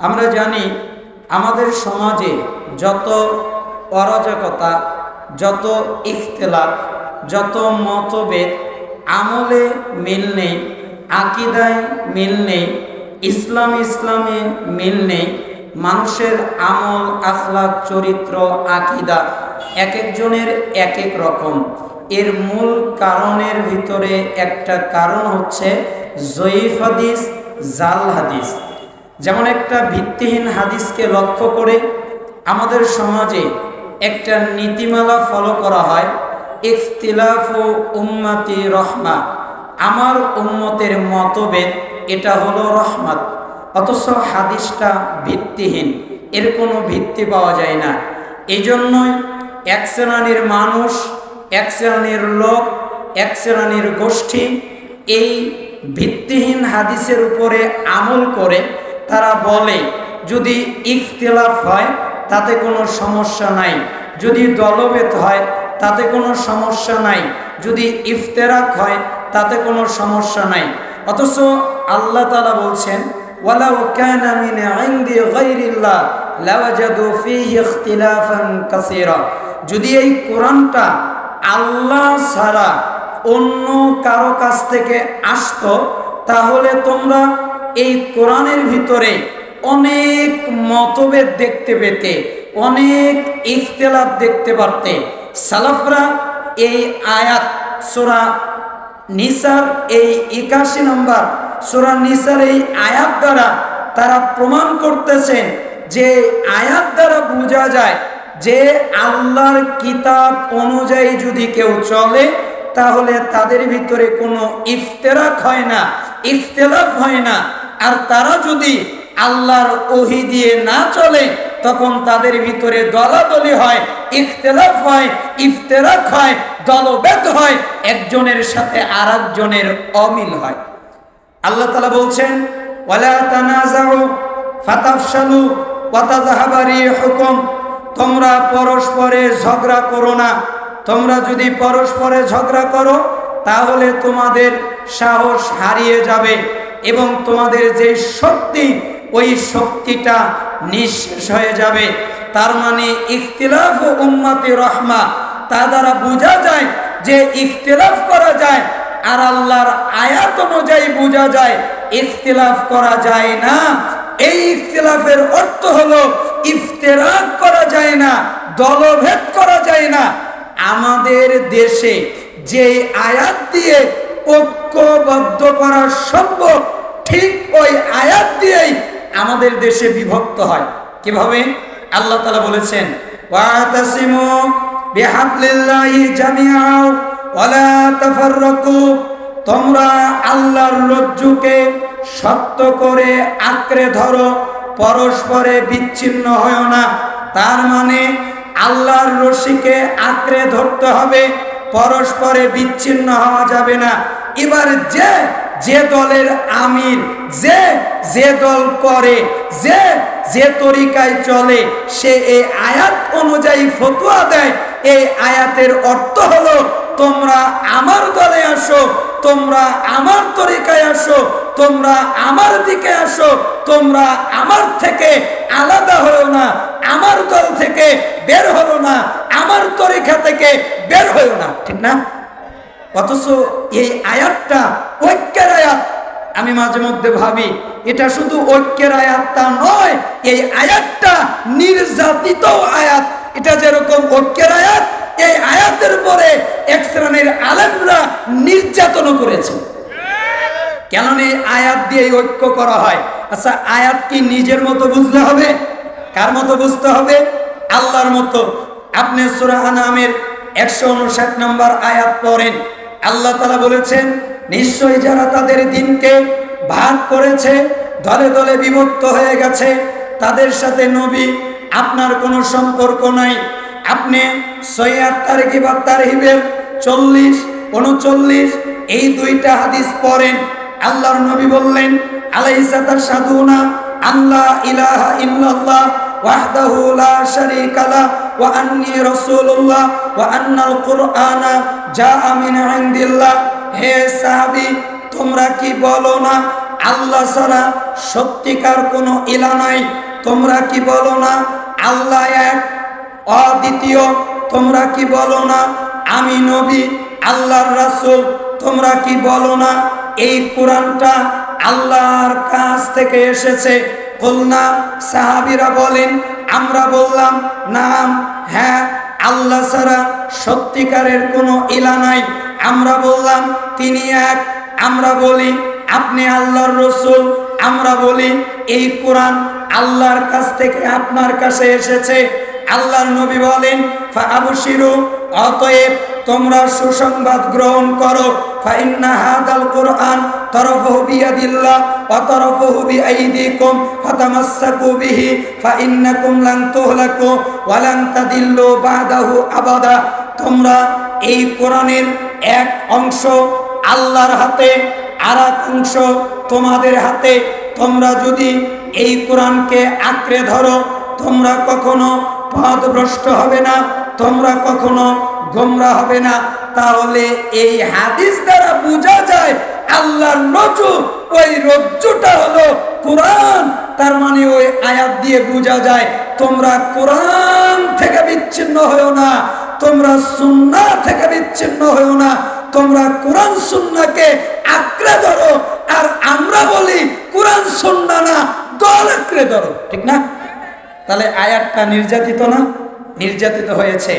আমরা জানি আমাদের সমাজে যত অরাজকতা, যত ইখতলাফ, যত মতভেদ, আমলে মিল নেই, আকিদায় মিল নেই, ইসলাম ইসলামে মিল নেই, মানুষের আমল আখলাক চরিত্র, আকিদা এক একজনের এক এক রকম। এর মূল কারণের ভিতরে একটা কারণ হচ্ছে জয়ীফ হাদিস, জাল হাদিস। যেমন একটা ভিত্তিহীন হাদিসকে লক্ষ্য করে আমাদের সমাজে একটা নীতিমালা ফলো করা হয়, ইখতিলাফ উম্মাতি রহমা আমার উম্মতের মতভেদ এটা হলো রহমত। অথচ হাদিসটা ভিত্তিহীন, এর কোনো ভিত্তি পাওয়া যায় না। এই জন্যই এক শ্রেণির মানুষ, এক শ্রেণির লোক, এক শ্রেণির গোষ্ঠী এই ভিত্তিহীন হাদিসের উপরে আমল করে তারা বলে, যদি ইখতিলাফ হয়, তাতে কোনো সমস্যা নাই। যদি দলবেত হয়, তাতে কোনো সমস্যা নাই। যদি ইফতেরাক হয়, তাতে কোনো সমস্যা নাই। অথচ আল্লাহ তালা বলছেন যদি এই কোরআনটা আল্লাহ ছাড়া অন্য কারও কাছ থেকে আসতো, তাহলে তোমরা এই কোরআনের ভিতরে অনেক মতভেদ দেখতে পেতে, অনেক ইখতলাফ দেখতে পারতে। সালাফরা এই আয়াত, সোরা নিসার এই একাশি নম্বর, সোরা নিসার এই আয়াত দ্বারা তারা প্রমাণ করতেছেন যে আয়াত দ্বারা বোঝা যায় যে আল্লাহর কিতাব অনুযায়ী যদি কেউ চলে, তাহলে তাদের ভিতরে কোনো ইফতেরাক হয় না ইফতেলাফ হয় না। আর তারা যদি আল্লাহর ওহি দিয়ে না চলে, তখন তাদের ভিতরে দলাদলি হয় ইফতেলাফ হয়, ইফতেরাক হয় দলবেদ হয়, একজনের সাথে আর একজনের অমিল হয়। আল্লাহ তালা বলছেন, ওয়ালা তোমরা পরস্পরে ঝগড়া করো না। তোমরা যদি পরস্পরে ঝগড়া করো, তাহলে তোমাদের সাহস হারিয়ে যাবে। এবং তোমাদের যে শক্তি, ওই শক্তিটা নিঃশেষ হয়ে যাবে। তার মানে ইখতিলাফ ও উম্মাতি রহমা, তা দ্বারা বোঝা যায় যে ইখতিলাফ করা যায় আর আল্লাহর আয়াত অনুযায়ী বোঝা যায়, ইখতিলাফ করা যায় না। এই ইখতিলাফের অর্থ হলো ইফতেরাক করা যায় না, দলভেদ করা যায় না। আমাদের দেশে যে আয়াত দিয়ে ঐক্যবদ্ধ করা সম্ভব, ঠিক ওই আয়াত দিয়েই আমাদের দেশে বিভক্ত হয়। কীভাবে? আল্লাহ তালা বলেছেন, ওয়াতাসিমু বিহাবলিল্লাহি জামিআও ওয়ালা তাফাররাকু। তোমরা আল্লাহর রজ্জুকে শক্ত করে আঁকড়ে ধরো, পরস্পরে বিচ্ছিন্ন হয় না। তার মানে আল্লাহর রশিকে আঁকড়ে ধরতে হবে, পরস্পরে বিচ্ছিন্ন হওয়া যাবে না। এবার যে যে দলের আমির, যে যে দল করে, যে যে তরিকায় চলে, সে এই আয়াত অনুযায়ী ফতুয়া দেয়। এই আয়াতের অর্থ হলো, তোমরা আমার দলে আসো, তোমরা আমার তরিকায় আসো, তোমরা আমার দিকে আসো, তোমরা আমার থেকে আলাদা হলো না, আমার দল থেকে বের হলো না, আমার তরিকা থেকে বের হলো না। ঠিক না? অথচ এই আয়াতটা ঐক্যের আয়াত। আমি মাঝে মধ্যে ভাবি, এটা শুধু ঐক্যের আয়াত তা নয়, এই আয়াতটা নির্যাতিত আয়াত। এটা যেরকম ঐক্যের আয়াত, এই আয়াতের পরে এক শ্রেণির আলেমরা নির্যাতন করেছে। কেন এই আয়াত দিয়ে ঐক্য করা হয়? আচ্ছা আয়াত কি নিজের মতো বুঝতে হবে? কার মতো বুঝতে হবে? আল্লাহর মতো। আপনি সুরাহ নামের একশো উনষাট নম্বর আয়াত পড়েন। আল্লাহ তালা বলেছেন, নিশ্চয়ই যারা তাদের দিনকে ভাগ করেছে, দলে দলে বিভক্ত হয়ে গেছে, তাদের সাথে নবী আপনার কোনো সম্পর্ক নাই। আপনি সৈয়াদ তারিখি বা তারিহিবের চল্লিশ, উনচল্লিশ, এই দুইটা হাদিস পড়েন। আল্লাহর নবী বললেন আলাইসাতা সাধুনা আল্লাহ ইলাহা ইল্লাল্লাহ ওয়াহদাহু লা শারীকা ওয়া আন্নী রাসূলুল্লাহ ওয়া আন্নাল কুরআনা জাআ মিন ইনদিল্লাহ হে সাহাবী, তোমরা কি বলো না, আল্লাহ ছাড়া সত্যিকার কোনো ইলা নাই। তোমরা কি বলো না, আল্লাহ এক, অদ্বিতীয়। তোমরা কি বলো না, আমি নবী, আল্লাহর রাসূল। তোমরা কি বলো না, এই কোরআনটা আল্লাহর কাছ থেকে এসেছে। কলনা সাহাবিরা বলেন আমরা বললাম, নাম হ্যাঁ আল্লাহ ছাড়া সত্যিকারের কোনো ইলা নাই। আমরা বললাম, তিনি এক। আমরা বলি, আপনি আল্লাহর রসুল। আমরা বলি, এই কোরআন আল্লাহর কাছ থেকে আপনার কাছে এসেছে। আল্লাহর নবী বলেন ফাবশিরু অতএব তোমরা সুসংবাদ গ্রহণ করো। ফাইন্না হাদাল কোরআন তরফহু বিয়াদিল্লাহ। বিআইদিকুম ফাতামাসসাকু বিহি ফাইন্নাকুম লান তুহলাকু ওয়া লান তাদিল্লু বাদাহু আবাদা তোমরা এই কোরআনের এক অংশ আল্লাহর হাতে আর এক অংশ তোমাদের হাতে। তোমরা যদি এই কোরআনকে আঁকড়ে ধরো, তোমরা কখনো পথভ্রষ্ট হবে না, তোমরা কখনো গোমরা হবে না। তাহলে এই হাদিস দ্বারা বোঝা যায় আল্লাহর রজ্জু ওই রজ্জুটা হলো কোরআন। তার মানে ওই আয়াত দিয়ে বোঝা যায়, তোমরা কোরআন থেকে বিচ্ছিন্ন হয়েও না, তোমরা সুন্না থেকে বিচ্ছিন্ন হয়েও না, তোমরা কোরআন সুন্নাকে আঁকড়ে ধরো, আর আমরা বলি কোরআন সুন্না না, দল আঁকড়ে ধরো, ঠিক না? তাহলে আয়াতটা নির্যাতিত না? নির্যাতিত হয়েছে।